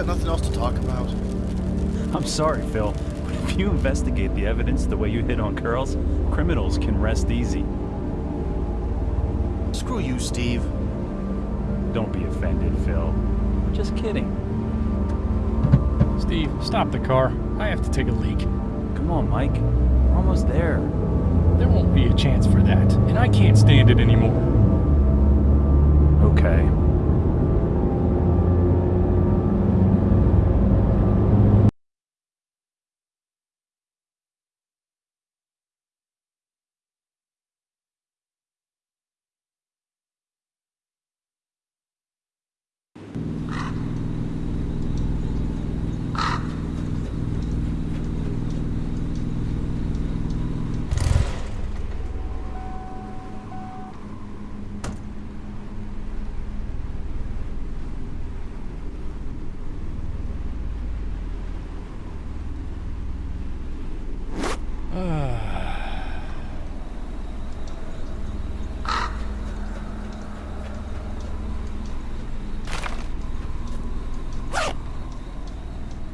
on, you guys got nothing else to talk about? I'm sorry, Phil, but if you investigate the evidence the way you hit on curls, criminals can rest easy. Screw you, Steve. Don't be offended, Phil. We're just kidding. Steve, stop the car. I have to take a leak. Come on, Mike. We're almost there. There won't be a chance for that, and I can't stand it anymore. Okay.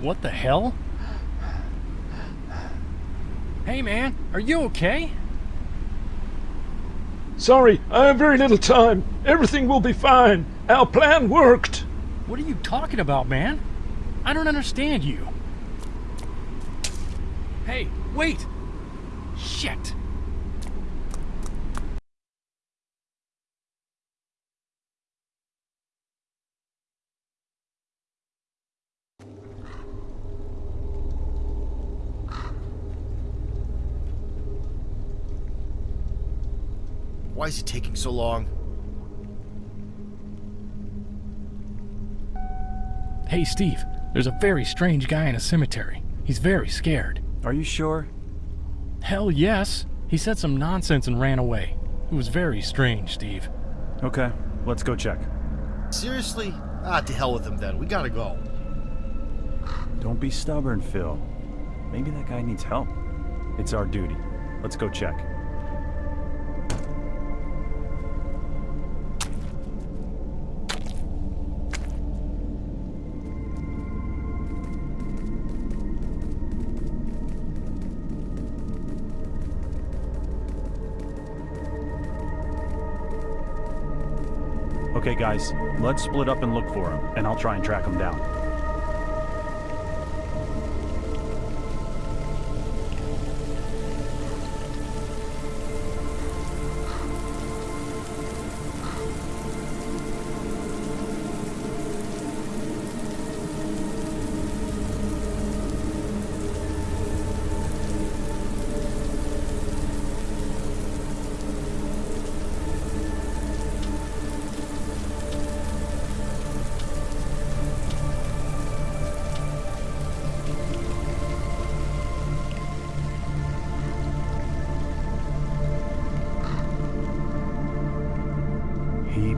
What the hell? Hey man, are you okay? Sorry, I have very little time. Everything will be fine. Our plan worked. What are you talking about, man? I don't understand you. Hey, wait! Shit! Why is it taking so long? Hey Steve, there's a very strange guy in a cemetery. He's very scared. Are you sure? Hell yes! He said some nonsense and ran away. It was very strange, Steve. Okay, let's go check. Seriously? Ah, to hell with him then. We gotta go. Don't be stubborn, Phil. Maybe that guy needs help. It's our duty. Let's go check. Okay, guys, let's split up and look for him, and I'll try and track him down.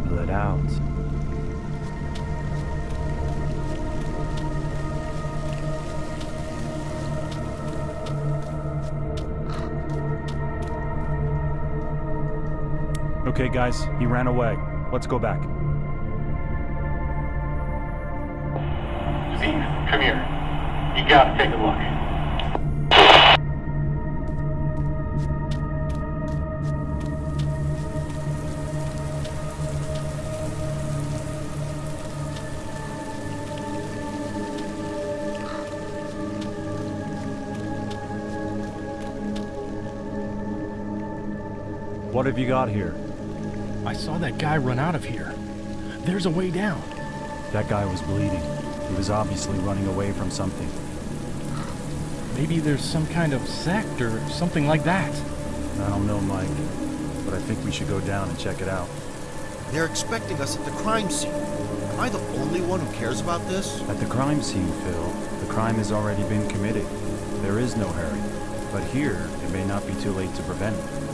He bled out. Okay, guys, he ran away. Let's go back. Steve, come here. You gotta take a have you got here? I saw that guy run out of here. There's a way down. That guy was bleeding. He was obviously running away from something. Maybe there's some kind of sect or something like that. I don't know, Mike, but I think we should go down and check it out. They're expecting us at the crime scene. Am I the only one who cares about this? At the crime scene, Phil, the crime has already been committed. There is no hurry. But here, it may not be too late to prevent it.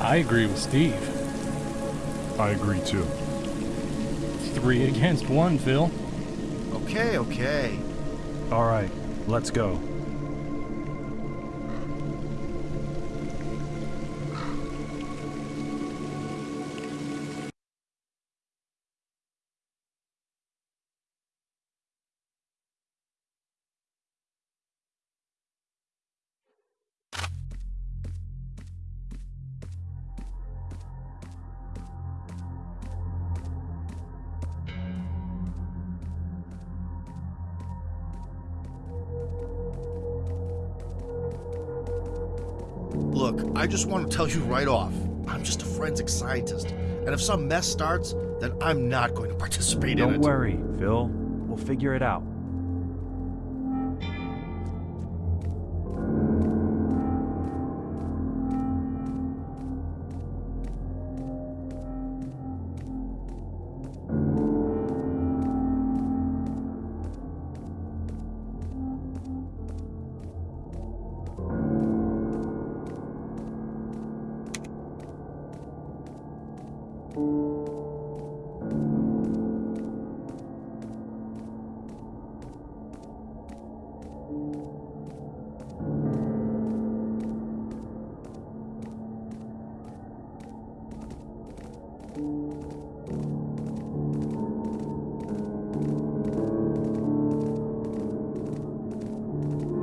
I agree with Steve. I agree too. Three against one, Phil. Okay, okay. All right, let's go. Look, I just want to tell you right off I'm just a forensic scientist. And if some mess starts, then I'm not going to participate in it. Don't worry, Phil. We'll figure it out.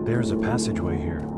There's a passageway here.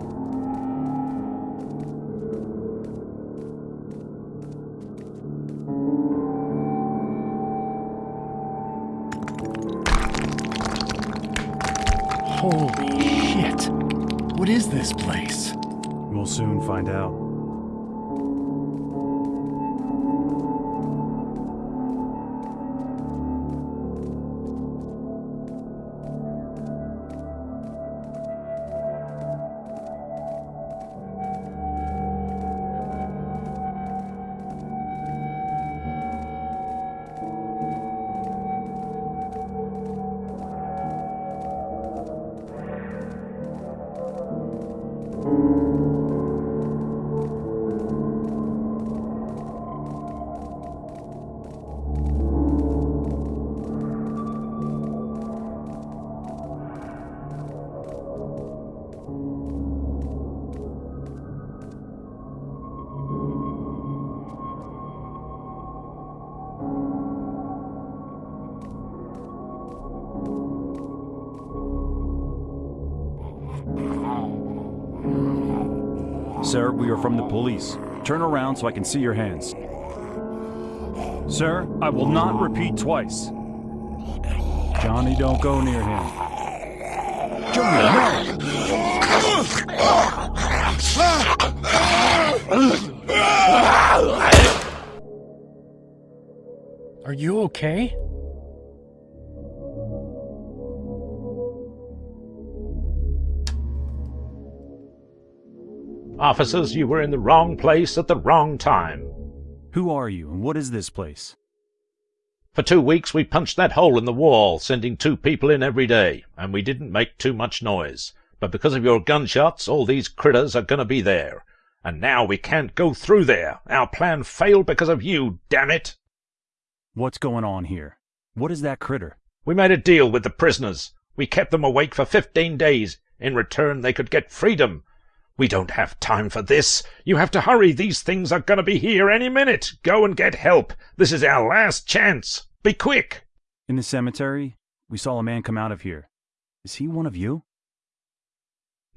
Sir, we are from the police. Turn around so I can see your hands. Sir, I will not repeat twice. Johnny, don't go near him. Johnny, no! Are you okay? Officers, you were in the wrong place at the wrong time. Who are you and what is this place? For two weeks we punched that hole in the wall, sending two people in every day, and we didn't make too much noise. But because of your gunshots, all these critters are gonna be there. And now we can't go through there. Our plan failed because of you, damn it! What's going on here? What is that critter? We made a deal with the prisoners. We kept them awake for fifteen days. In return, they could get freedom. We don't have time for this. You have to hurry. These things are gonna be here any minute. Go and get help. This is our last chance. Be quick. In the cemetery, we saw a man come out of here. Is he one of you?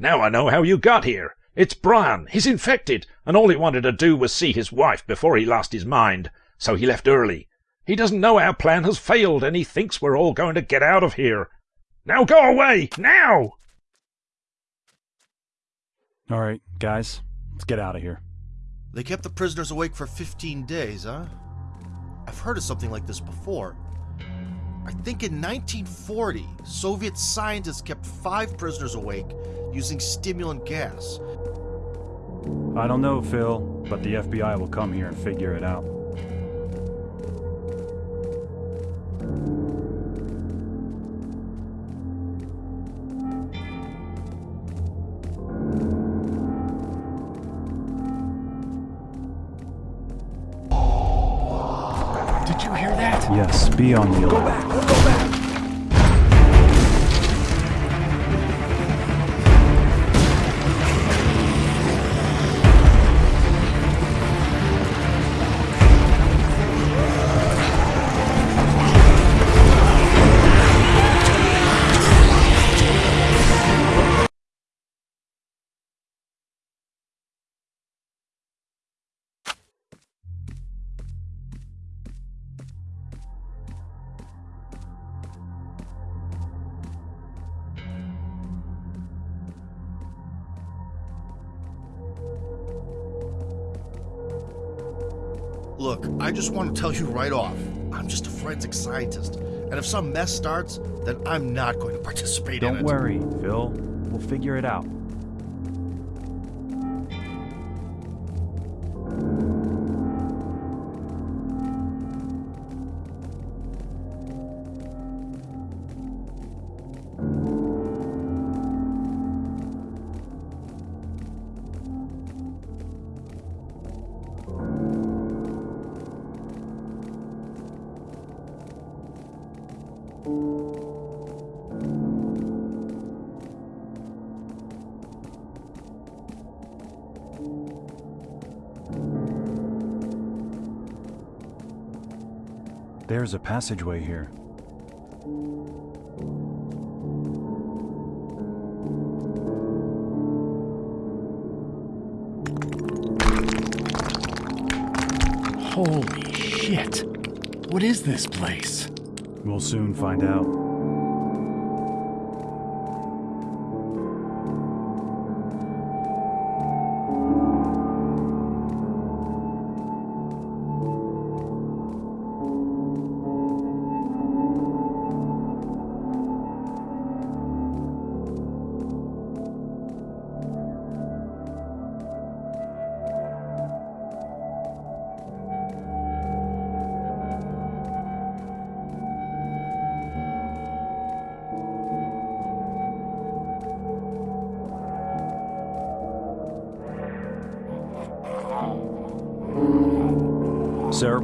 Now I know how you got here. It's Brian. He's infected, and all he wanted to do was see his wife before he lost his mind. So he left early. He doesn't know our plan has failed, and he thinks we're all going to get out of here. Now go away! Now! All right, guys, let's get out of here. They kept the prisoners awake for 15 days, huh? I've heard of something like this before. I think in 1940, Soviet scientists kept five prisoners awake using stimulant gas. I don't know, Phil, but the FBI will come here and figure it out. On the alert. Just want to tell you right off. I'm just a forensic scientist, and if some mess starts, then I'm not going to participate in Don't worry, Phil. We'll figure it out. There's a passageway here. Holy shit. What is this place? We'll soon find out.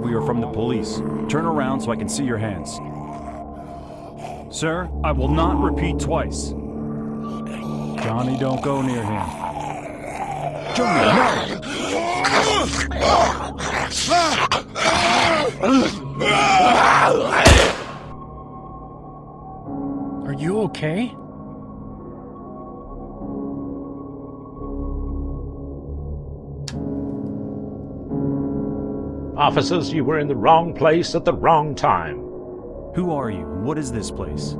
We are from the police. Turn around so I can see your hands. Sir, I will not repeat twice. Johnny, don't go near him. Johnny, no! Are you okay? Officers, you were in the wrong place at the wrong time. Who are you? and What is this place?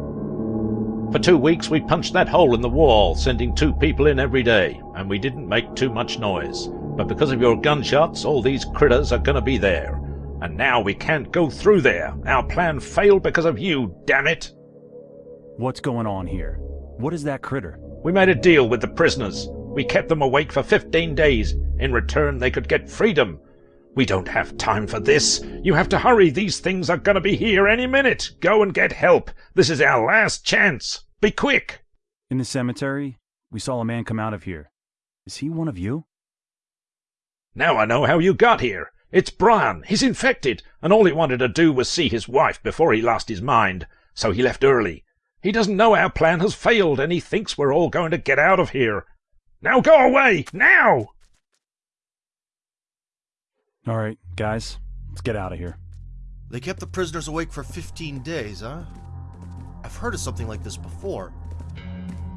For two weeks we punched that hole in the wall, sending two people in every day, and we didn't make too much noise. But because of your gunshots, all these critters are gonna be there. And now we can't go through there. Our plan failed because of you, damn it! What's going on here? What is that critter? We made a deal with the prisoners. We kept them awake for 15 days. In return, they could get freedom. We don't have time for this. You have to hurry. These things are gonna be here any minute. Go and get help. This is our last chance. Be quick. In the cemetery, we saw a man come out of here. Is he one of you? Now I know how you got here. It's Brian. He's infected, and all he wanted to do was see his wife before he lost his mind. So he left early. He doesn't know our plan has failed, and he thinks we're all going to get out of here. Now go away! Now! All right, guys, let's get out of here. They kept the prisoners awake for 15 days, huh? I've heard of something like this before.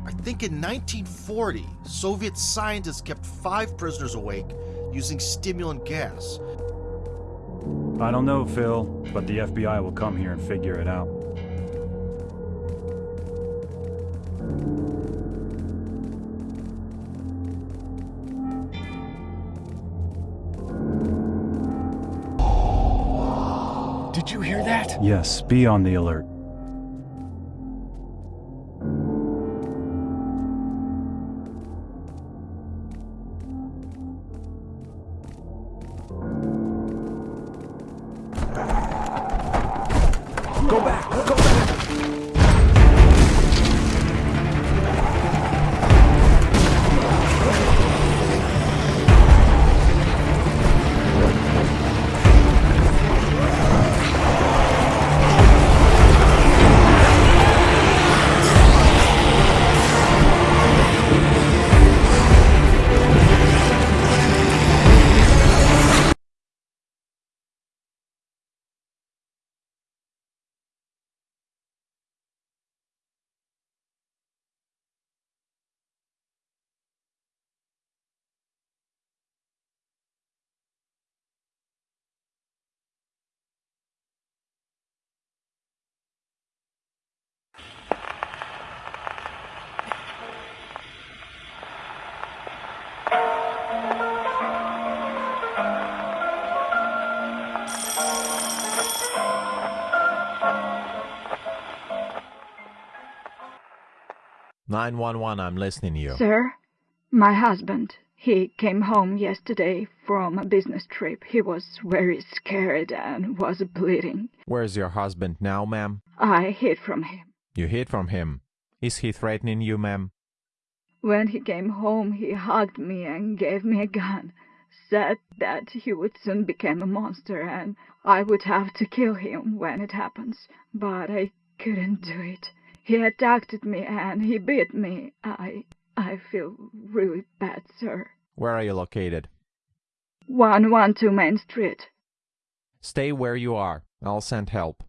I think in 1940, Soviet scientists kept five prisoners awake using stimulant gas. I don't know, Phil, but the FBI will come here and figure it out. Did you hear that? Yes, be on the alert. Go back! 911, I'm listening to you. Sir, my husband, he came home yesterday from a business trip. He was very scared and was bleeding. Where's your husband now, ma'am? I hid from him. You hid from him. Is he threatening you, ma'am? When he came home, he hugged me and gave me a gun. Said that he would soon become a monster and I would have to kill him when it happens. But I couldn't do it. He attacked me and he beat me. I I feel really bad, sir. Where are you located? 112 Main Street. Stay where you are. I'll send help.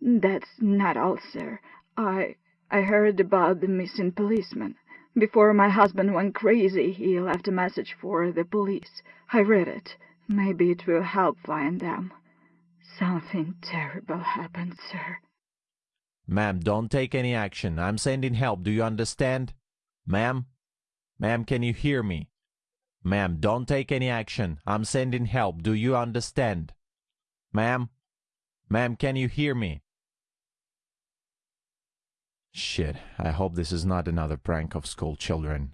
That's not all, sir. I I heard about the missing policeman. Before my husband went crazy, he left a message for the police. I read it. Maybe it will help find them. Something terrible happened, sir. Ma'am, don't take any action. I'm sending help. Do you understand? Ma'am? Ma'am, can you hear me? Ma'am, don't take any action. I'm sending help. Do you understand? Ma'am? Ma'am, can you hear me? Shit, I hope this is not another prank of school children.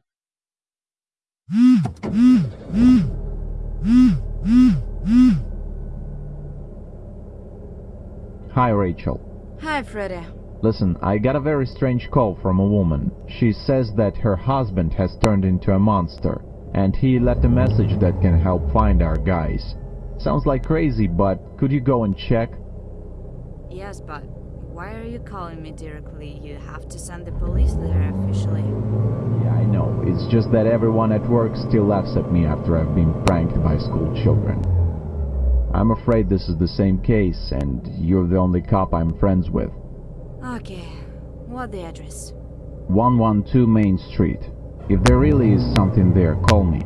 Hi, Rachel. Hi, Freddy. Listen, I got a very strange call from a woman. She says that her husband has turned into a monster, and he left a message that can help find our guys. Sounds like crazy, but could you go and check? Yes, but why are you calling me directly? You have to send the police there officially. Yeah, I know. It's just that everyone at work still laughs at me after I've been pranked by school children. I'm afraid this is the same case, and you're the only cop I'm friends with. Okay, what the address? 112 Main Street. If there really is something there, call me.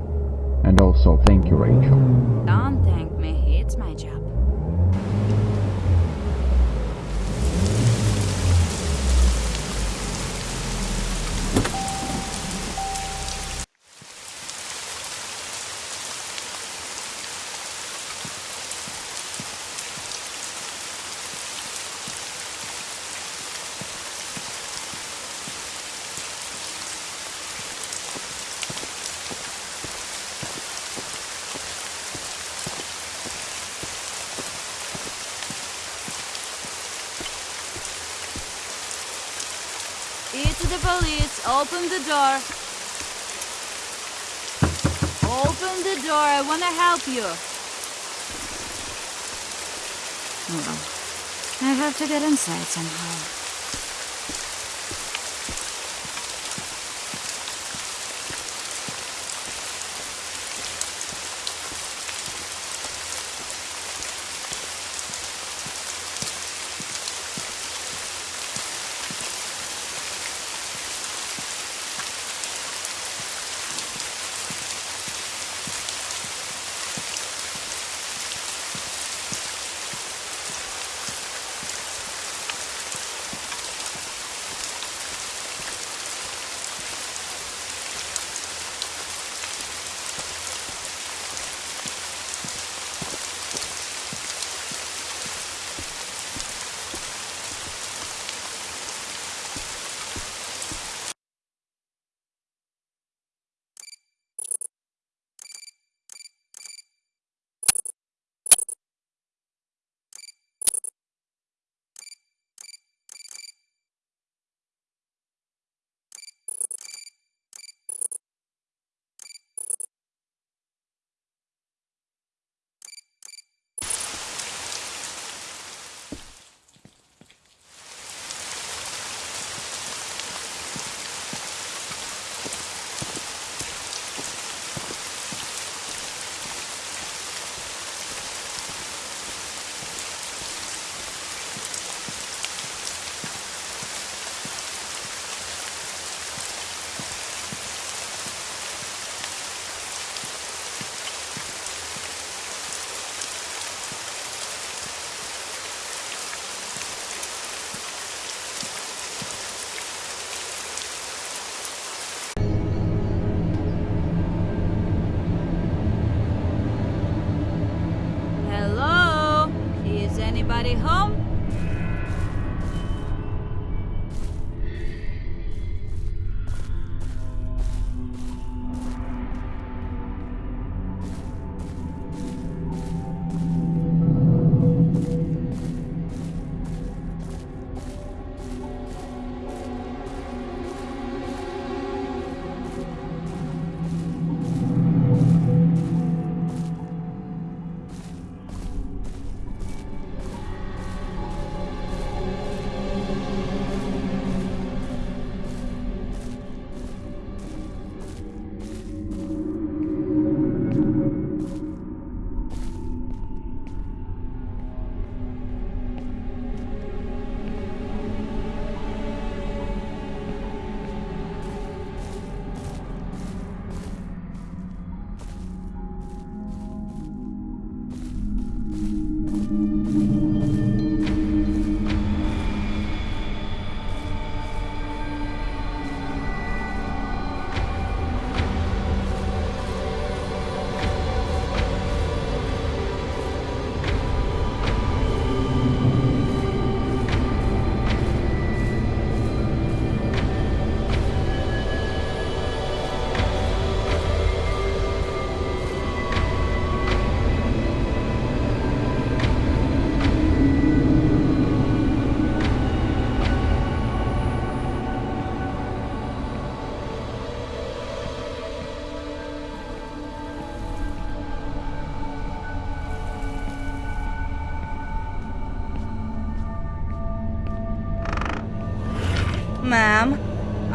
And also, thank you, Rachel. Don't thank me, it's my job. It's the police. Open the door. Open the door. I want to help you. Well, I have to get inside somehow.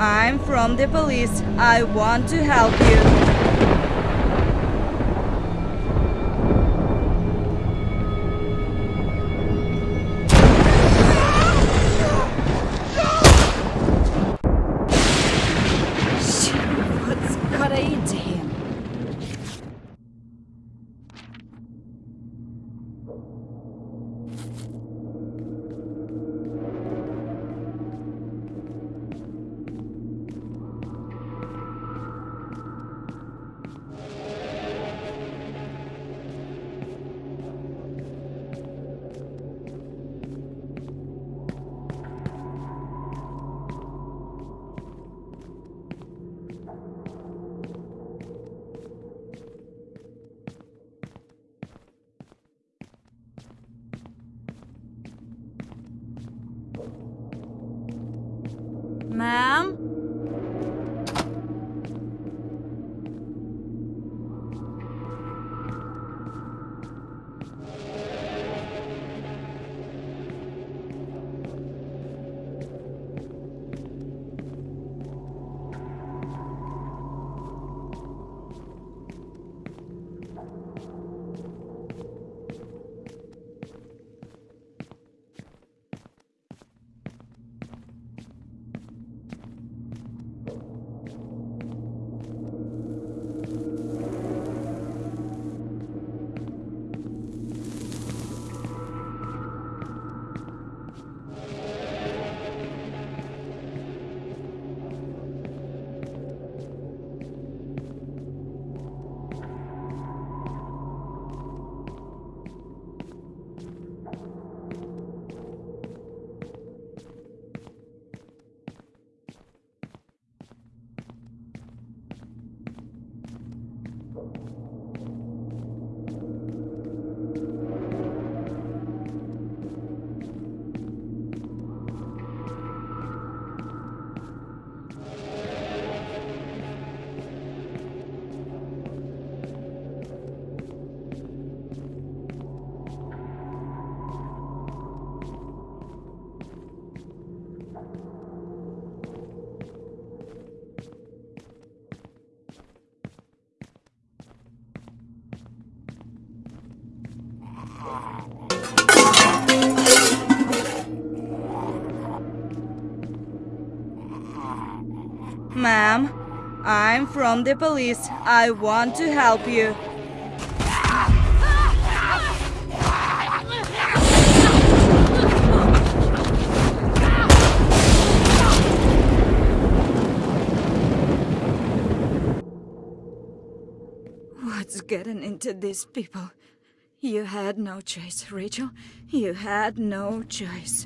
I'm from the police. I want to help you. From the police. I want to help you. What's getting into these people? You had no choice, Rachel. You had no choice.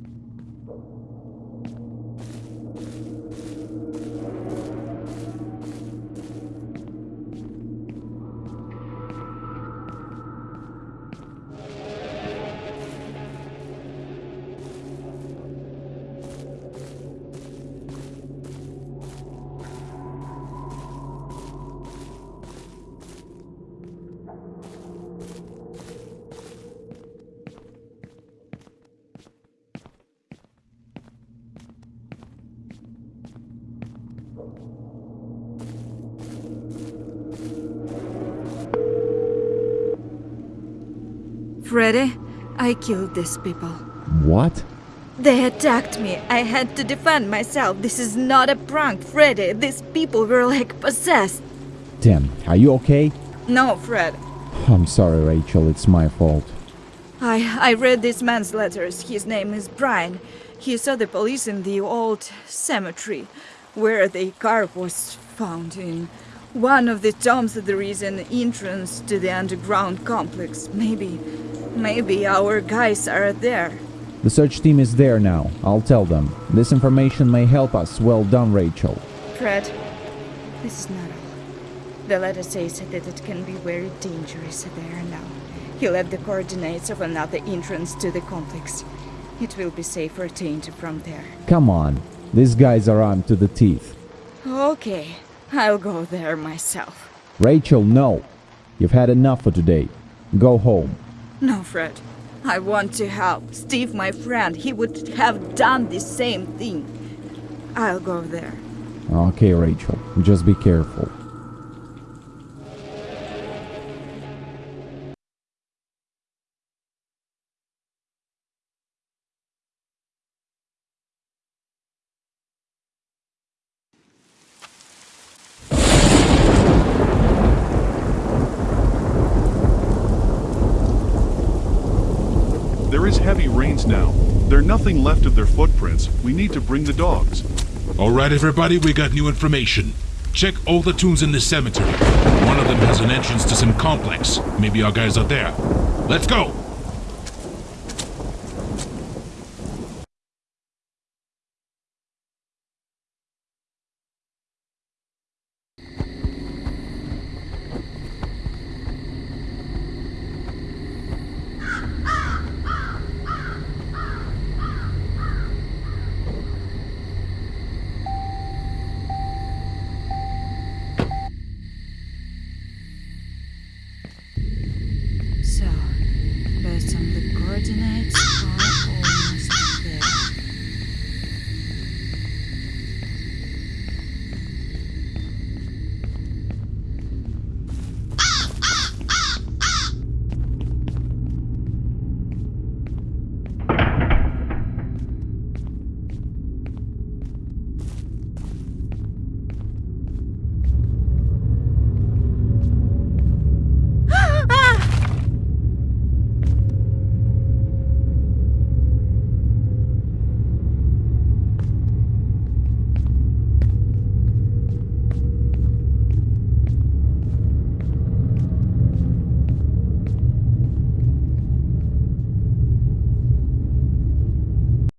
Freddy, I killed these people. What? They attacked me. I had to defend myself. This is not a prank, Freddy. These people were like possessed. Damn, are you okay? No, Fred. I'm sorry, Rachel, it's my fault. I I read this man's letters. His name is Brian. He saw the police in the old cemetery where the car was found in. One of the tombs there is an entrance to the underground complex. Maybe maybe our guys are there. The search team is there now. I'll tell them. This information may help us. Well done, Rachel. Fred, this is not all. The letter says that it can be very dangerous there now. He left the coordinates of another entrance to the complex. It will be safer to enter from there. Come on. These guys are armed to the teeth. Okay, I'll go there myself. Rachel, no. You've had enough for today. Go home. No, Fred. I want to help. Steve, my friend, he would have done the same thing. I'll go there. Okay, Rachel, just be careful. Heavy rains now. There are nothing left of their footprints. We need to bring the dogs. All right, everybody, we got new information. Check all the tombs in this cemetery. One of them has an entrance to some complex. Maybe our guys are there. Let's go!